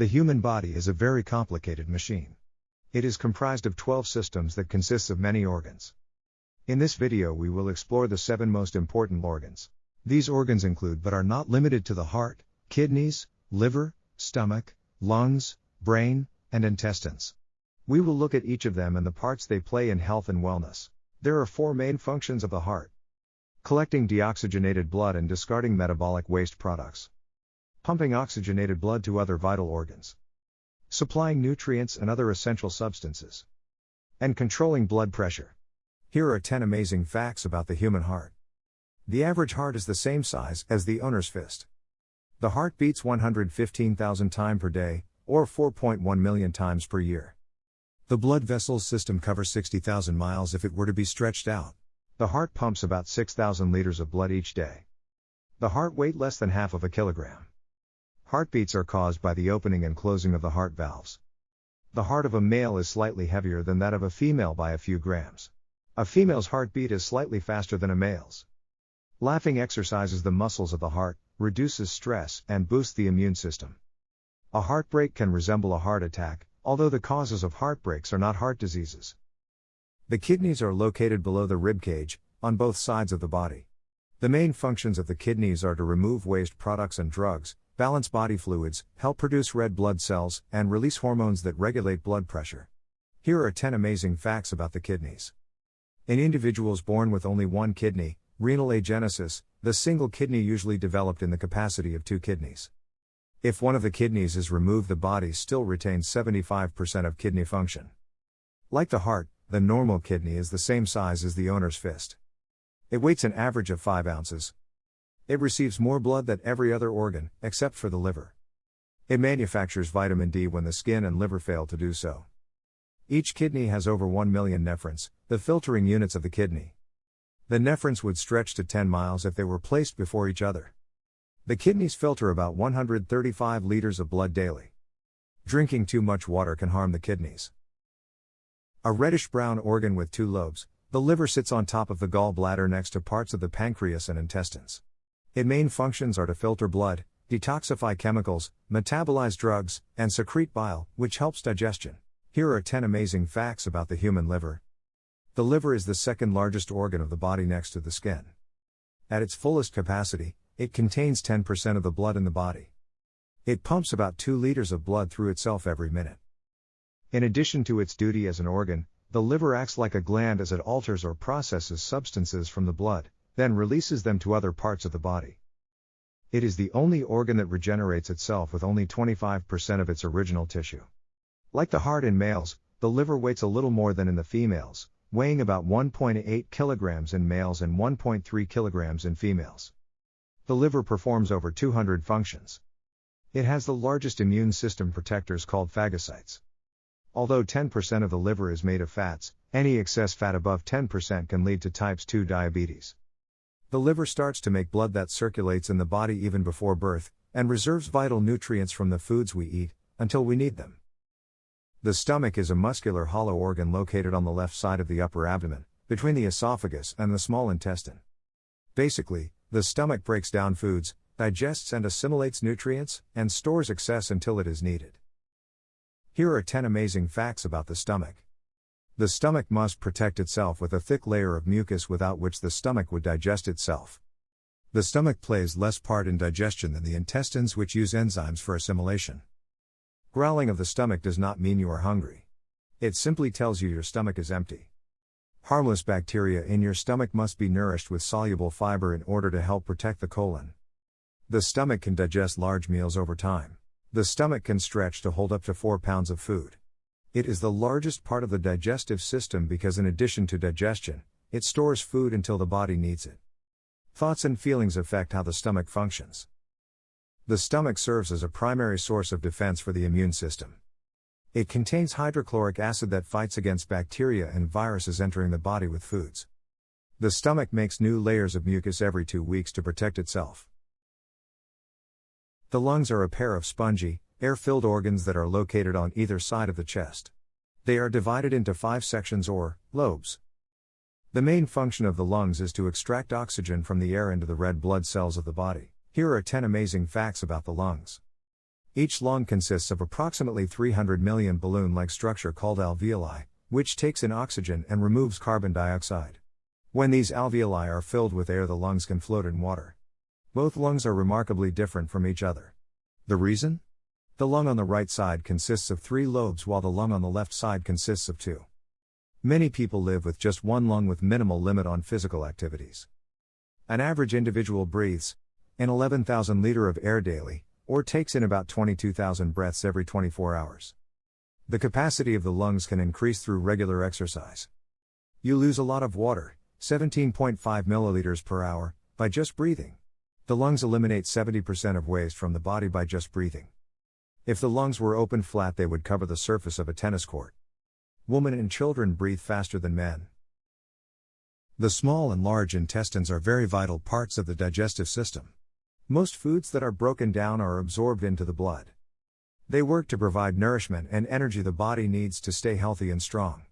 The human body is a very complicated machine. It is comprised of 12 systems that consists of many organs. In this video we will explore the 7 most important organs. These organs include but are not limited to the heart, kidneys, liver, stomach, lungs, brain, and intestines. We will look at each of them and the parts they play in health and wellness. There are four main functions of the heart collecting deoxygenated blood and discarding metabolic waste products pumping oxygenated blood to other vital organs, supplying nutrients and other essential substances, and controlling blood pressure. Here are 10 amazing facts about the human heart. The average heart is the same size as the owner's fist. The heart beats 115,000 times per day, or 4.1 million times per year. The blood vessels system covers 60,000 miles if it were to be stretched out. The heart pumps about 6,000 liters of blood each day. The heart weight less than half of a kilogram. Heartbeats are caused by the opening and closing of the heart valves. The heart of a male is slightly heavier than that of a female by a few grams. A female's heartbeat is slightly faster than a male's. Laughing exercises the muscles of the heart, reduces stress, and boosts the immune system. A heartbreak can resemble a heart attack, although the causes of heartbreaks are not heart diseases. The kidneys are located below the rib cage, on both sides of the body. The main functions of the kidneys are to remove waste products and drugs, balance body fluids, help produce red blood cells, and release hormones that regulate blood pressure. Here are 10 amazing facts about the kidneys. In individuals born with only one kidney, renal agenesis, the single kidney usually developed in the capacity of two kidneys. If one of the kidneys is removed, the body still retains 75% of kidney function. Like the heart, the normal kidney is the same size as the owner's fist. It weighs an average of 5 ounces, it receives more blood than every other organ, except for the liver. It manufactures vitamin D when the skin and liver fail to do so. Each kidney has over 1 million nephrons, the filtering units of the kidney. The nephrons would stretch to 10 miles if they were placed before each other. The kidneys filter about 135 liters of blood daily. Drinking too much water can harm the kidneys. A reddish brown organ with two lobes, the liver sits on top of the gallbladder next to parts of the pancreas and intestines. Its main functions are to filter blood, detoxify chemicals, metabolize drugs, and secrete bile, which helps digestion. Here are 10 amazing facts about the human liver. The liver is the second largest organ of the body next to the skin. At its fullest capacity, it contains 10% of the blood in the body. It pumps about 2 liters of blood through itself every minute. In addition to its duty as an organ, the liver acts like a gland as it alters or processes substances from the blood, then releases them to other parts of the body. It is the only organ that regenerates itself with only 25% of its original tissue. Like the heart in males, the liver weighs a little more than in the females, weighing about 1.8 kilograms in males and 1.3 kilograms in females. The liver performs over 200 functions. It has the largest immune system protectors called phagocytes. Although 10% of the liver is made of fats, any excess fat above 10% can lead to types 2 diabetes. The liver starts to make blood that circulates in the body even before birth, and reserves vital nutrients from the foods we eat, until we need them. The stomach is a muscular hollow organ located on the left side of the upper abdomen, between the esophagus and the small intestine. Basically, the stomach breaks down foods, digests and assimilates nutrients, and stores excess until it is needed. Here are 10 amazing facts about the stomach. The stomach must protect itself with a thick layer of mucus without which the stomach would digest itself. The stomach plays less part in digestion than the intestines, which use enzymes for assimilation. Growling of the stomach does not mean you are hungry. It simply tells you your stomach is empty. Harmless bacteria in your stomach must be nourished with soluble fiber in order to help protect the colon. The stomach can digest large meals over time. The stomach can stretch to hold up to 4 pounds of food. It is the largest part of the digestive system because, in addition to digestion, it stores food until the body needs it. Thoughts and feelings affect how the stomach functions. The stomach serves as a primary source of defense for the immune system. It contains hydrochloric acid that fights against bacteria and viruses entering the body with foods. The stomach makes new layers of mucus every two weeks to protect itself. The lungs are a pair of spongy, air filled organs that are located on either side of the chest. They are divided into five sections or lobes. The main function of the lungs is to extract oxygen from the air into the red blood cells of the body. Here are 10 amazing facts about the lungs. Each lung consists of approximately 300 million balloon like structure called alveoli, which takes in oxygen and removes carbon dioxide. When these alveoli are filled with air, the lungs can float in water. Both lungs are remarkably different from each other. The reason? The lung on the right side consists of three lobes while the lung on the left side consists of two. Many people live with just one lung with minimal limit on physical activities. An average individual breathes an 11,000 liter of air daily, or takes in about 22,000 breaths every 24 hours. The capacity of the lungs can increase through regular exercise. You lose a lot of water, 17.5 milliliters per hour, by just breathing. The lungs eliminate 70% of waste from the body by just breathing. If the lungs were open flat, they would cover the surface of a tennis court. Women and children breathe faster than men. The small and large intestines are very vital parts of the digestive system. Most foods that are broken down are absorbed into the blood. They work to provide nourishment and energy the body needs to stay healthy and strong.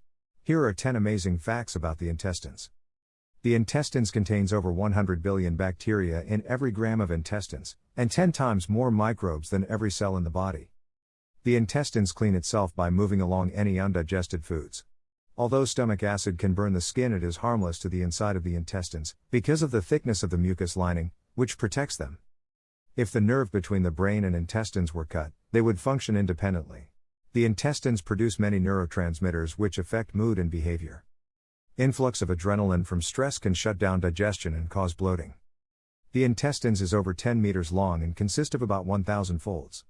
Here are 10 amazing facts about the intestines. The intestines contains over 100 billion bacteria in every gram of intestines, and 10 times more microbes than every cell in the body. The intestines clean itself by moving along any undigested foods. Although stomach acid can burn the skin, it is harmless to the inside of the intestines, because of the thickness of the mucus lining, which protects them. If the nerve between the brain and intestines were cut, they would function independently. The intestines produce many neurotransmitters which affect mood and behavior. Influx of adrenaline from stress can shut down digestion and cause bloating. The intestines is over 10 meters long and consist of about 1,000 folds.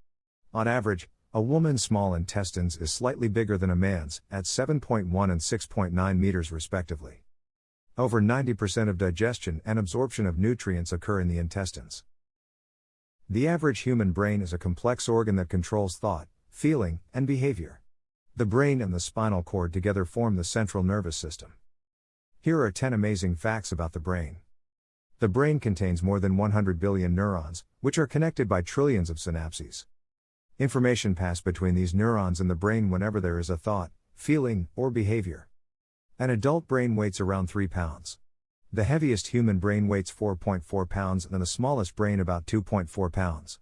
On average, a woman's small intestines is slightly bigger than a man's, at 7.1 and 6.9 meters respectively. Over 90% of digestion and absorption of nutrients occur in the intestines. The average human brain is a complex organ that controls thought, feeling, and behavior. The brain and the spinal cord together form the central nervous system. Here are 10 amazing facts about the brain. The brain contains more than 100 billion neurons, which are connected by trillions of synapses. Information pass between these neurons in the brain whenever there is a thought, feeling, or behavior. An adult brain weighs around 3 pounds. The heaviest human brain weighs 4.4 pounds and the smallest brain about 2.4 pounds.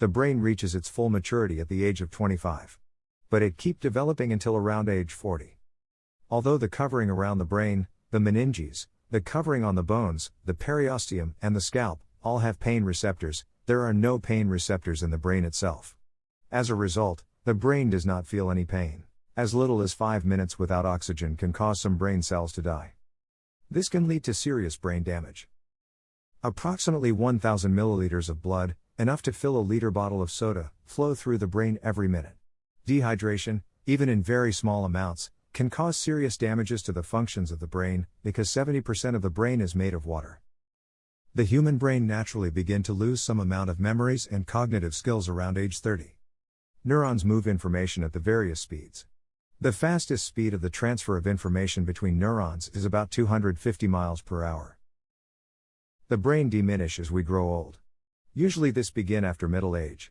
The brain reaches its full maturity at the age of 25. But it keep developing until around age 40. Although the covering around the brain, the meninges, the covering on the bones, the periosteum, and the scalp, all have pain receptors, there are no pain receptors in the brain itself. As a result, the brain does not feel any pain. As little as 5 minutes without oxygen can cause some brain cells to die. This can lead to serious brain damage. Approximately 1,000 milliliters of blood, enough to fill a liter bottle of soda, flow through the brain every minute. Dehydration, even in very small amounts, can cause serious damages to the functions of the brain, because 70% of the brain is made of water. The human brain naturally begin to lose some amount of memories and cognitive skills around age 30. Neurons move information at the various speeds. The fastest speed of the transfer of information between neurons is about 250 miles per hour. The brain diminish as we grow old. Usually this begin after middle age.